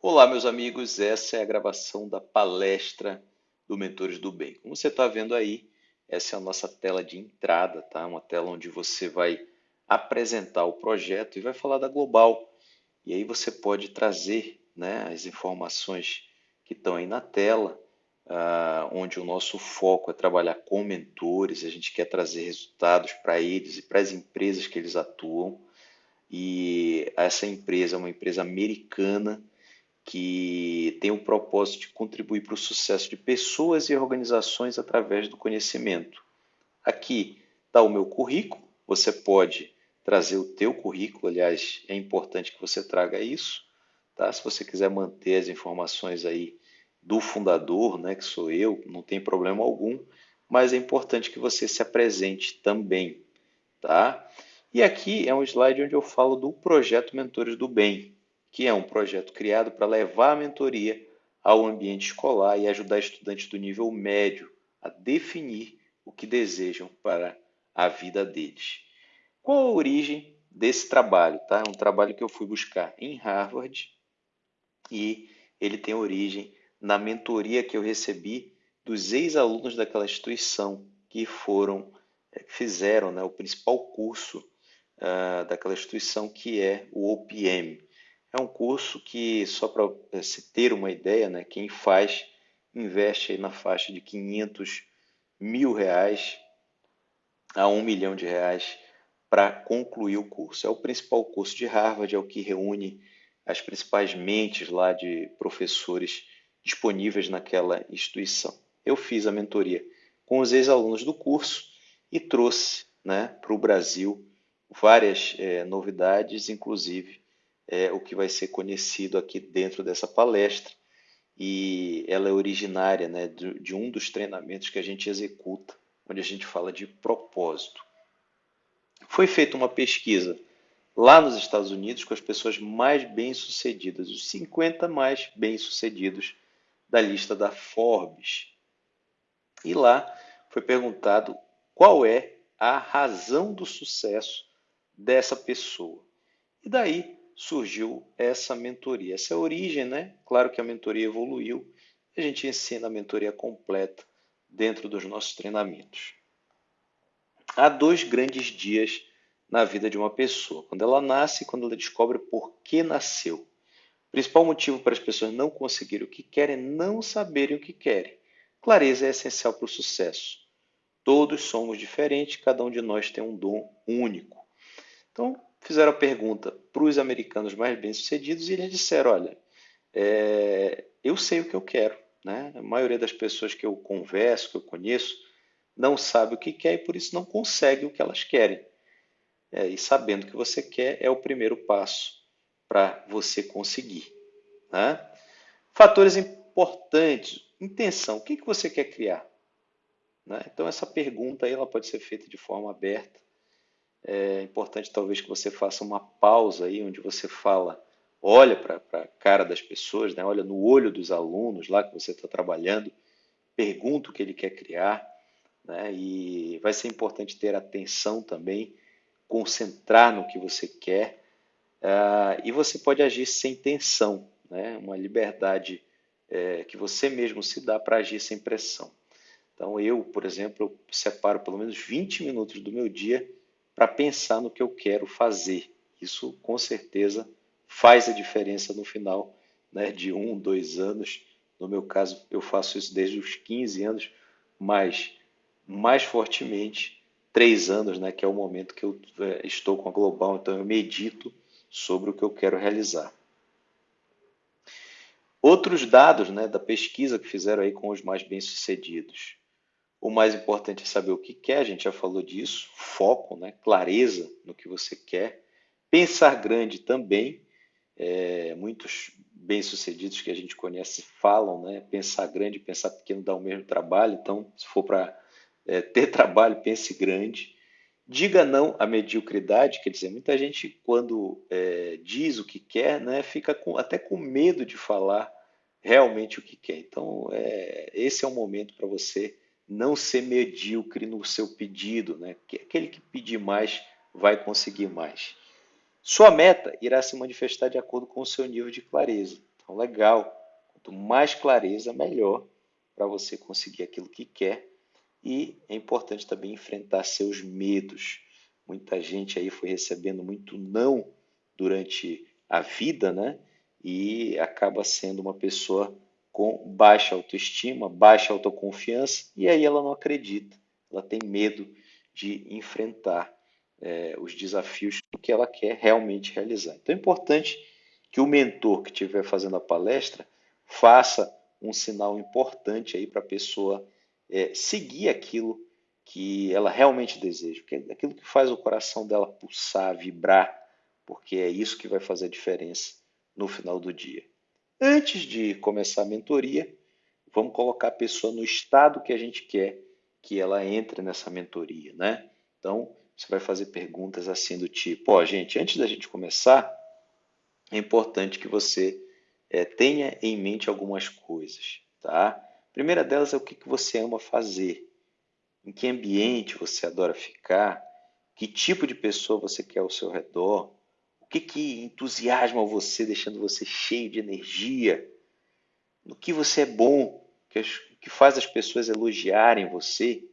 Olá, meus amigos, essa é a gravação da palestra do Mentores do Bem. Como você está vendo aí, essa é a nossa tela de entrada, tá? Uma tela onde você vai apresentar o projeto e vai falar da Global. E aí você pode trazer né, as informações que estão aí na tela, uh, onde o nosso foco é trabalhar com mentores, a gente quer trazer resultados para eles e para as empresas que eles atuam. E essa empresa é uma empresa americana que tem o propósito de contribuir para o sucesso de pessoas e organizações através do conhecimento. Aqui está o meu currículo, você pode trazer o teu currículo, aliás, é importante que você traga isso, tá? Se você quiser manter as informações aí do fundador, né, que sou eu, não tem problema algum, mas é importante que você se apresente também, tá? E aqui é um slide onde eu falo do projeto Mentores do Bem, que é um projeto criado para levar a mentoria ao ambiente escolar e ajudar estudantes do nível médio a definir o que desejam para a vida deles. Qual a origem desse trabalho? Tá? É um trabalho que eu fui buscar em Harvard e ele tem origem na mentoria que eu recebi dos ex-alunos daquela instituição que foram eh, fizeram né, o principal curso uh, daquela instituição que é o OPM, é um curso que, só para eh, se ter uma ideia, né, quem faz investe na faixa de 500 mil reais a um milhão de reais para concluir o curso. É o principal curso de Harvard, é o que reúne as principais mentes lá de professores disponíveis naquela instituição. Eu fiz a mentoria com os ex-alunos do curso e trouxe né, para o Brasil várias é, novidades, inclusive é, o que vai ser conhecido aqui dentro dessa palestra e ela é originária né, de, de um dos treinamentos que a gente executa, onde a gente fala de propósito. Foi feita uma pesquisa lá nos Estados Unidos com as pessoas mais bem-sucedidas, os 50 mais bem-sucedidos da lista da Forbes. E lá foi perguntado qual é a razão do sucesso dessa pessoa. E daí surgiu essa mentoria. Essa é a origem, né? Claro que a mentoria evoluiu. A gente ensina a mentoria completa dentro dos nossos treinamentos. Há dois grandes dias na vida de uma pessoa: quando ela nasce e quando ela descobre por que nasceu. O principal motivo para as pessoas não conseguirem o que querem é não saberem o que querem. Clareza é essencial para o sucesso. Todos somos diferentes, cada um de nós tem um dom único. Então, fizeram a pergunta para os americanos mais bem-sucedidos e eles disseram: olha, é, eu sei o que eu quero. Né? A maioria das pessoas que eu converso, que eu conheço, não sabe o que quer e por isso não consegue o que elas querem. É, e sabendo o que você quer é o primeiro passo para você conseguir. Né? Fatores importantes: intenção. O que, que você quer criar? Né? Então, essa pergunta aí, ela pode ser feita de forma aberta é importante talvez que você faça uma pausa aí, onde você fala, olha para a cara das pessoas, né? olha no olho dos alunos lá que você está trabalhando, pergunta o que ele quer criar, né? e vai ser importante ter atenção também, concentrar no que você quer, uh, e você pode agir sem tensão, né? uma liberdade é, que você mesmo se dá para agir sem pressão. Então, eu, por exemplo, eu separo pelo menos 20 minutos do meu dia para pensar no que eu quero fazer. Isso com certeza faz a diferença no final né, de um, dois anos. No meu caso, eu faço isso desde os 15 anos, mas mais fortemente três anos, né, que é o momento que eu é, estou com a Global, então eu medito sobre o que eu quero realizar. Outros dados né, da pesquisa que fizeram aí com os mais bem-sucedidos. O mais importante é saber o que quer, a gente já falou disso, foco, né? clareza no que você quer. Pensar grande também, é, muitos bem-sucedidos que a gente conhece falam, né? pensar grande, pensar pequeno dá o mesmo trabalho, então se for para é, ter trabalho, pense grande. Diga não à mediocridade, quer dizer, muita gente quando é, diz o que quer, né, fica com, até com medo de falar realmente o que quer. Então, é, esse é o momento para você não ser medíocre no seu pedido, né? que aquele que pedir mais vai conseguir mais. Sua meta irá se manifestar de acordo com o seu nível de clareza. Então, legal. Quanto mais clareza, melhor para você conseguir aquilo que quer. E é importante também enfrentar seus medos. Muita gente aí foi recebendo muito não durante a vida, né? E acaba sendo uma pessoa com baixa autoestima, baixa autoconfiança, e aí ela não acredita, ela tem medo de enfrentar é, os desafios que ela quer realmente realizar. Então é importante que o mentor que estiver fazendo a palestra faça um sinal importante aí para a pessoa é, seguir aquilo que ela realmente deseja, porque é aquilo que faz o coração dela pulsar, vibrar, porque é isso que vai fazer a diferença no final do dia. Antes de começar a mentoria, vamos colocar a pessoa no estado que a gente quer que ela entre nessa mentoria, né? Então, você vai fazer perguntas assim do tipo, ó, gente, antes da gente começar, é importante que você é, tenha em mente algumas coisas, tá? A primeira delas é o que, que você ama fazer, em que ambiente você adora ficar, que tipo de pessoa você quer ao seu redor, que, que entusiasma você, deixando você cheio de energia, no que você é bom, que, que faz as pessoas elogiarem você,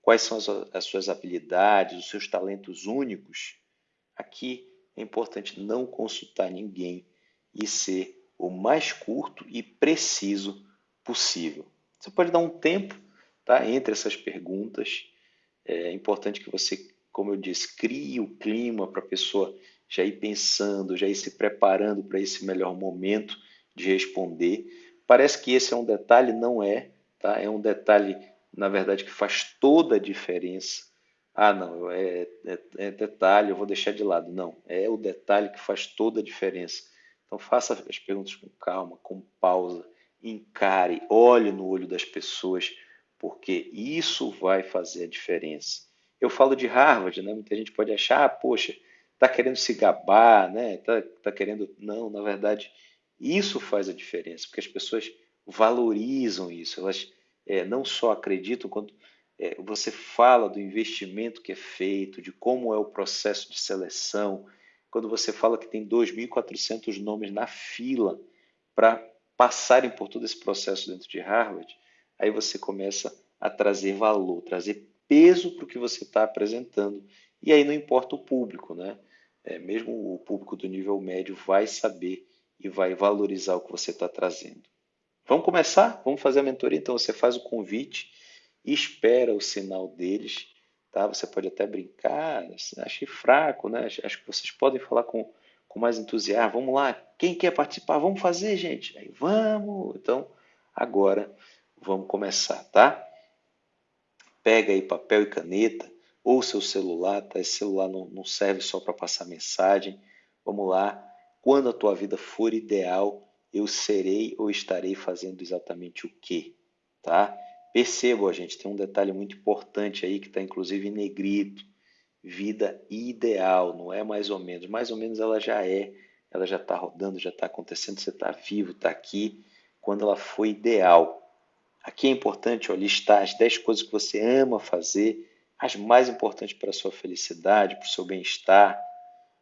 quais são as, as suas habilidades, os seus talentos únicos. Aqui é importante não consultar ninguém e ser o mais curto e preciso possível. Você pode dar um tempo tá, entre essas perguntas. É importante que você, como eu disse, crie o clima para a pessoa já ir pensando, já ir se preparando para esse melhor momento de responder. Parece que esse é um detalhe, não é, tá? É um detalhe, na verdade, que faz toda a diferença. Ah, não, é, é, é detalhe, eu vou deixar de lado. Não, é o detalhe que faz toda a diferença. Então faça as perguntas com calma, com pausa, encare, olhe no olho das pessoas, porque isso vai fazer a diferença. Eu falo de Harvard, né? Muita gente pode achar, ah, poxa, está querendo se gabar, né? Tá, tá querendo. Não, na verdade, isso faz a diferença, porque as pessoas valorizam isso, elas é, não só acreditam, quando é, você fala do investimento que é feito, de como é o processo de seleção, quando você fala que tem 2.400 nomes na fila para passarem por todo esse processo dentro de Harvard, aí você começa a trazer valor, trazer peso para o que você está apresentando. E aí não importa o público, né? É, mesmo o público do nível médio vai saber e vai valorizar o que você está trazendo. Vamos começar? Vamos fazer a mentoria? Então você faz o convite, espera o sinal deles Tá? Você pode até brincar, achei fraco, né? acho que vocês podem falar com, com mais entusiasmo. Vamos lá, quem quer participar? Vamos fazer, gente. Aí, vamos. Então, agora vamos começar, tá? Pega aí papel e caneta ou seu celular, tá? Esse celular não, não serve só para passar mensagem. Vamos lá. Quando a tua vida for ideal, eu serei ou estarei fazendo exatamente o quê? Tá? Percebam, gente, tem um detalhe muito importante aí que está inclusive em negrito. Vida ideal, não é mais ou menos. Mais ou menos ela já é, ela já está rodando, já está acontecendo, você está vivo, está aqui, quando ela foi ideal. Aqui é importante ó, listar as 10 coisas que você ama fazer, as mais importantes para a sua felicidade, para o seu bem-estar.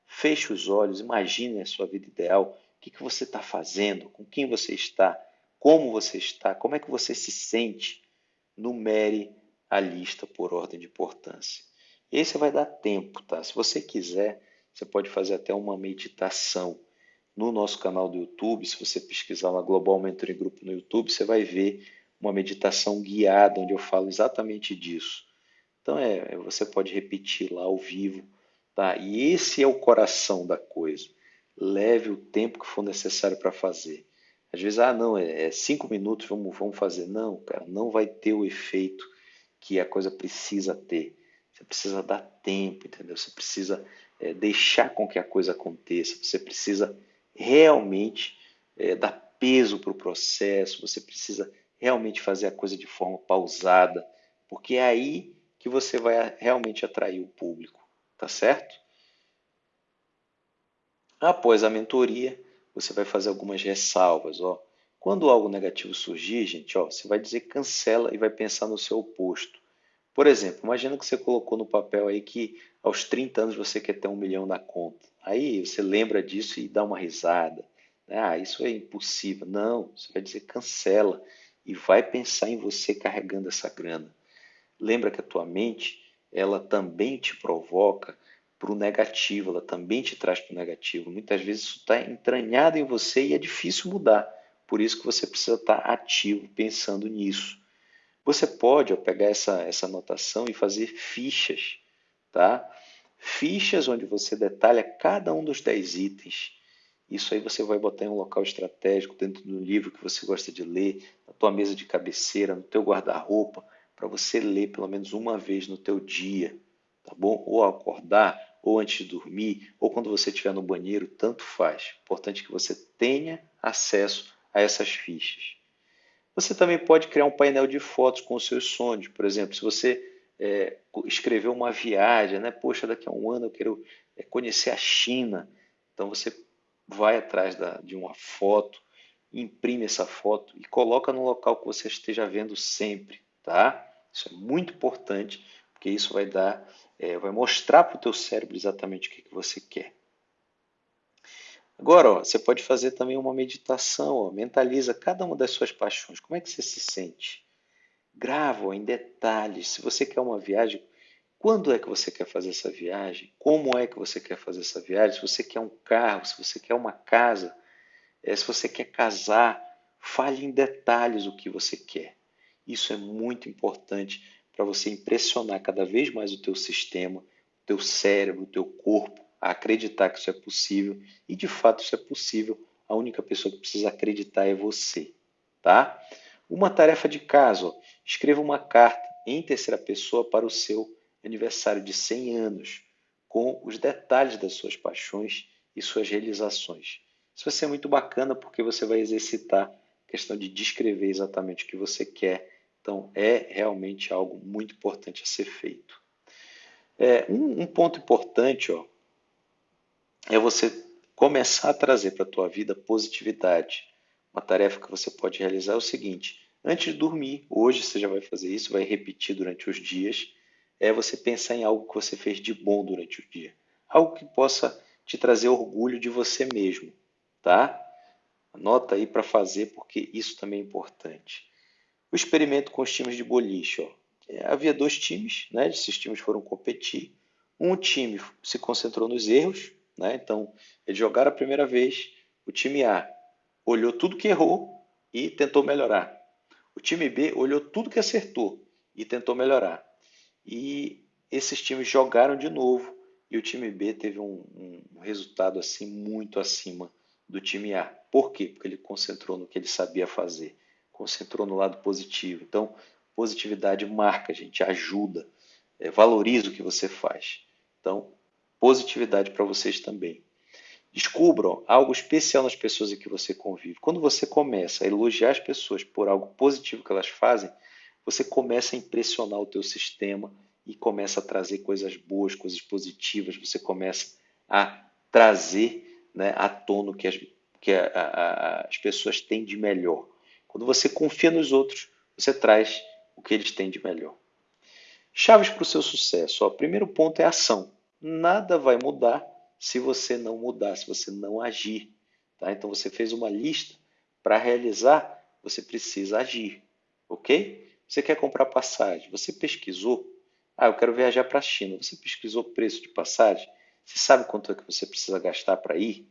Feche os olhos, imagine a sua vida ideal. O que, que você está fazendo? Com quem você está? Como você está? Como é que você se sente? numere a lista por ordem de importância. E aí você vai dar tempo, tá? Se você quiser, você pode fazer até uma meditação no nosso canal do YouTube. Se você pesquisar lá Global Mentoring Group no YouTube, você vai ver uma meditação guiada onde eu falo exatamente disso. Então é, você pode repetir lá ao vivo, tá? E esse é o coração da coisa. Leve o tempo que for necessário para fazer. Às vezes, ah, não, é, é cinco minutos, vamos, vamos fazer. Não, cara, não vai ter o efeito que a coisa precisa ter. Você precisa dar tempo, entendeu? Você precisa é, deixar com que a coisa aconteça. Você precisa realmente é, dar peso para o processo. Você precisa realmente fazer a coisa de forma pausada, porque é aí que você vai realmente atrair o público, tá certo? Após a mentoria, você vai fazer algumas ressalvas. Ó. Quando algo negativo surgir, gente, ó, você vai dizer cancela e vai pensar no seu oposto. Por exemplo, imagina que você colocou no papel aí que aos 30 anos você quer ter um milhão na conta. Aí você lembra disso e dá uma risada. Ah, isso é impossível. Não, você vai dizer cancela e vai pensar em você carregando essa grana. Lembra que a tua mente, ela também te provoca para o negativo, ela também te traz para o negativo. Muitas vezes isso está entranhado em você e é difícil mudar. Por isso que você precisa estar tá ativo, pensando nisso. Você pode pegar essa, essa anotação e fazer fichas, tá? Fichas onde você detalha cada um dos 10 itens isso aí você vai botar em um local estratégico, dentro do livro que você gosta de ler, na tua mesa de cabeceira, no teu guarda-roupa, para você ler pelo menos uma vez no teu dia, tá bom? Ou ao acordar, ou antes de dormir, ou quando você estiver no banheiro, tanto faz. Importante que você tenha acesso a essas fichas. Você também pode criar um painel de fotos com os seus sonhos. Por exemplo, se você é, escreveu uma viagem, né? Poxa, daqui a um ano eu quero é, conhecer a China. Então você vai atrás da, de uma foto, imprime essa foto e coloca no local que você esteja vendo sempre, tá? Isso é muito importante, porque isso vai dar, é, vai mostrar para o teu cérebro exatamente o que, que você quer. Agora, ó, você pode fazer também uma meditação, ó, mentaliza cada uma das suas paixões. Como é que você se sente? Grava ó, em detalhes. Se você quer uma viagem, quando é que você quer fazer essa viagem? Como é que você quer fazer essa viagem? Se você quer um carro, se você quer uma casa, é, se você quer casar, fale em detalhes o que você quer. Isso é muito importante para você impressionar cada vez mais o teu sistema, o teu cérebro, o teu corpo a acreditar que isso é possível e de fato isso é possível. A única pessoa que precisa acreditar é você, tá? Uma tarefa de casa, ó, escreva uma carta em terceira pessoa para o seu aniversário de 100 anos, com os detalhes das suas paixões e suas realizações. Isso vai ser muito bacana porque você vai exercitar a questão de descrever exatamente o que você quer. Então, é realmente algo muito importante a ser feito. É, um, um ponto importante ó, é você começar a trazer para a tua vida positividade. Uma tarefa que você pode realizar é o seguinte: antes de dormir, hoje você já vai fazer isso, vai repetir durante os dias é você pensar em algo que você fez de bom durante o dia. Algo que possa te trazer orgulho de você mesmo, tá? Anota aí para fazer porque isso também é importante. O experimento com os times de boliche, ó. É, havia dois times, né? Esses times foram competir. Um time se concentrou nos erros, né? Então, eles jogaram a primeira vez. O time A olhou tudo que errou e tentou melhorar. O time B olhou tudo que acertou e tentou melhorar. E esses times jogaram de novo e o time B teve um, um resultado assim muito acima do time A. Por quê? Porque ele concentrou no que ele sabia fazer, concentrou no lado positivo. Então, positividade marca, gente, ajuda, é, valoriza o que você faz. Então, positividade para vocês também. Descubram algo especial nas pessoas em que você convive. Quando você começa a elogiar as pessoas por algo positivo que elas fazem, você começa a impressionar o teu sistema e começa a trazer coisas boas, coisas positivas, você começa a trazer né, à tona o que, as, que a, a, as pessoas têm de melhor. Quando você confia nos outros, você traz o que eles têm de melhor. Chaves para o seu sucesso. O primeiro ponto é ação. Nada vai mudar se você não mudar, se você não agir. Tá? Então você fez uma lista para realizar, você precisa agir, ok? Você quer comprar passagem? Você pesquisou? Ah, eu quero viajar para a China. Você pesquisou o preço de passagem? Você sabe quanto é que você precisa gastar para ir?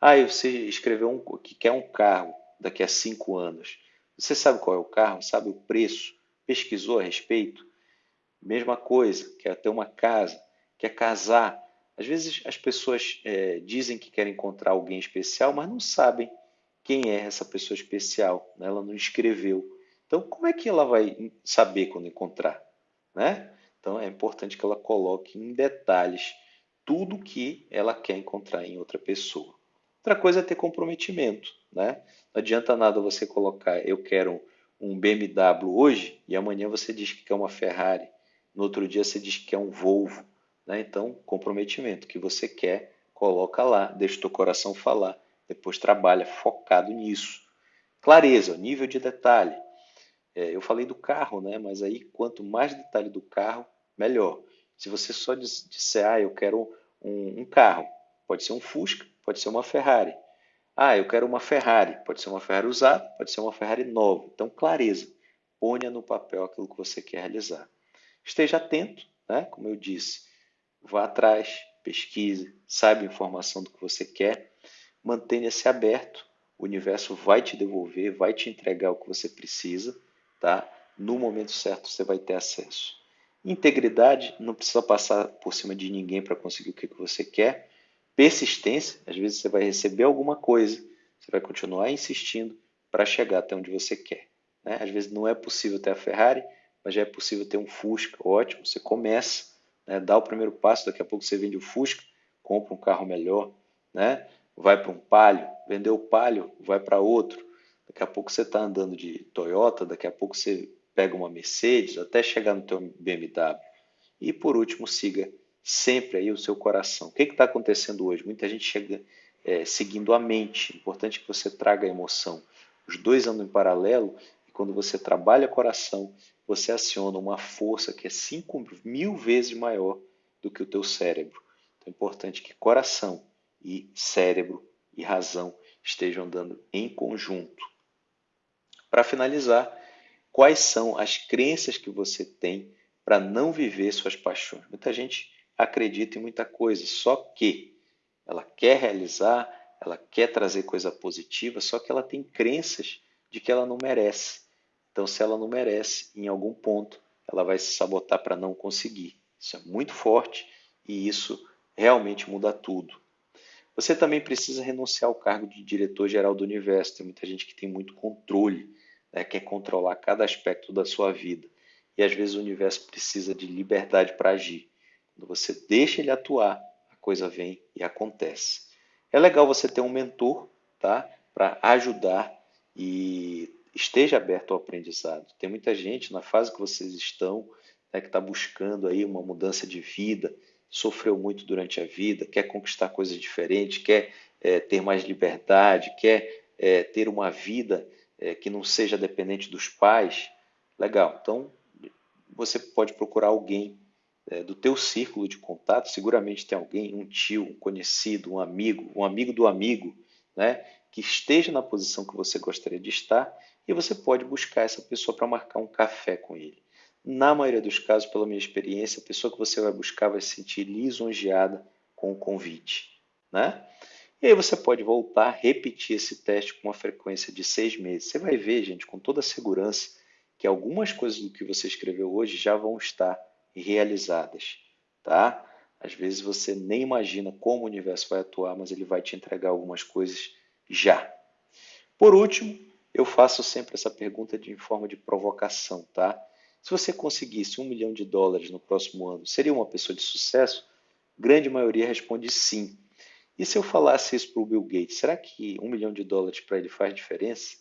Ah, você escreveu um, que quer um carro daqui a cinco anos. Você sabe qual é o carro? Sabe o preço? Pesquisou a respeito? Mesma coisa, quer ter uma casa, quer casar. Às vezes as pessoas é, dizem que querem encontrar alguém especial, mas não sabem quem é essa pessoa especial. Né? Ela não escreveu. Então, como é que ela vai saber quando encontrar? Né? Então, é importante que ela coloque em detalhes tudo que ela quer encontrar em outra pessoa. Outra coisa é ter comprometimento. Né? Não adianta nada você colocar eu quero um BMW hoje e amanhã você diz que quer uma Ferrari. No outro dia você diz que quer um Volvo. Né? Então, comprometimento. Que você quer, coloca lá, deixa o teu coração falar. Depois trabalha focado nisso. Clareza, nível de detalhe. É, eu falei do carro, né? Mas aí quanto mais detalhe do carro, melhor. Se você só disser, ah, eu quero um, um carro, pode ser um Fusca, pode ser uma Ferrari. Ah, eu quero uma Ferrari. Pode ser uma Ferrari usada, pode ser uma Ferrari nova. Então, clareza. Ponha no papel aquilo que você quer realizar. Esteja atento, né? como eu disse. Vá atrás, pesquise, saiba a informação do que você quer. Mantenha-se aberto. O universo vai te devolver, vai te entregar o que você precisa. Tá? No momento certo, você vai ter acesso. Integridade, não precisa passar por cima de ninguém para conseguir o que você quer. Persistência, às vezes você vai receber alguma coisa, você vai continuar insistindo para chegar até onde você quer. Né? Às vezes não é possível ter a Ferrari, mas já é possível ter um Fusca, ótimo. Você começa, né? dá o primeiro passo, daqui a pouco você vende o Fusca, compra um carro melhor, né? vai para um Palio, vendeu o Palio, vai para outro. Daqui a pouco você está andando de Toyota, daqui a pouco você pega uma Mercedes até chegar no teu BMW. E por último, siga sempre aí o seu coração. O que está acontecendo hoje? Muita gente chega é, seguindo a mente. Importante que você traga a emoção. Os dois andam em paralelo e quando você trabalha coração, você aciona uma força que é 5 mil vezes maior do que o teu cérebro. Então é importante que coração e cérebro e razão estejam andando em conjunto. Para finalizar, quais são as crenças que você tem para não viver suas paixões. Muita gente acredita em muita coisa, só que ela quer realizar, ela quer trazer coisa positiva, só que ela tem crenças de que ela não merece. Então, se ela não merece, em algum ponto, ela vai se sabotar para não conseguir. Isso é muito forte e isso realmente muda tudo. Você também precisa renunciar ao cargo de diretor-geral do universo. Tem muita gente que tem muito controle né, quer controlar cada aspecto da sua vida. E às vezes o universo precisa de liberdade para agir. Quando você deixa ele atuar, a coisa vem e acontece. É legal você ter um mentor tá, para ajudar e esteja aberto ao aprendizado. Tem muita gente na fase que vocês estão né, que está buscando aí uma mudança de vida, sofreu muito durante a vida, quer conquistar coisas diferentes, quer é, ter mais liberdade, quer é, ter uma vida é, que não seja dependente dos pais, legal. Então, você pode procurar alguém é, do teu círculo de contato, seguramente tem alguém, um tio, um conhecido, um amigo, um amigo do amigo, né, que esteja na posição que você gostaria de estar e você pode buscar essa pessoa para marcar um café com ele. Na maioria dos casos, pela minha experiência, a pessoa que você vai buscar vai se sentir lisonjeada com o convite. Né? E aí você pode voltar, repetir esse teste com uma frequência de seis meses. Você vai ver, gente, com toda segurança, que algumas coisas do que você escreveu hoje já vão estar realizadas, tá? Às vezes você nem imagina como o universo vai atuar, mas ele vai te entregar algumas coisas já. Por último, eu faço sempre essa pergunta de, em forma de provocação, tá? Se você conseguisse um milhão de dólares no próximo ano, seria uma pessoa de sucesso? Grande maioria responde sim. E se eu falasse isso para o Bill Gates, será que um milhão de dólares para ele faz diferença?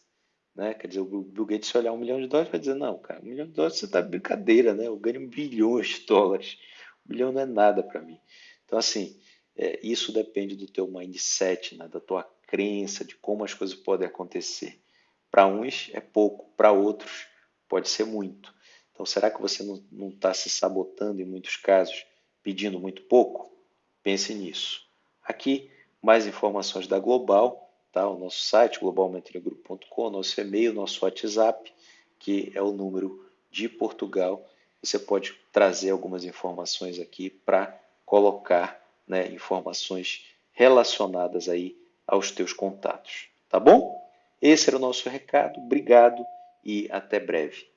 Né? Quer dizer, o Bill Gates, se olhar um milhão de dólares, vai dizer: não, cara, um milhão de dólares você está brincadeira, né? Eu ganho bilhões de dólares. Um milhão não é nada para mim. Então, assim, é, isso depende do teu mindset, né? da tua crença, de como as coisas podem acontecer. Para uns é pouco, para outros pode ser muito. Então, será que você não está se sabotando em muitos casos, pedindo muito pouco? Pense nisso. Aqui, mais informações da Global, tá? o nosso site, globalmentoriagroup.com, nosso e-mail, nosso WhatsApp, que é o número de Portugal. Você pode trazer algumas informações aqui para colocar né, informações relacionadas aí aos teus contatos. Tá bom? Esse era o nosso recado. Obrigado e até breve.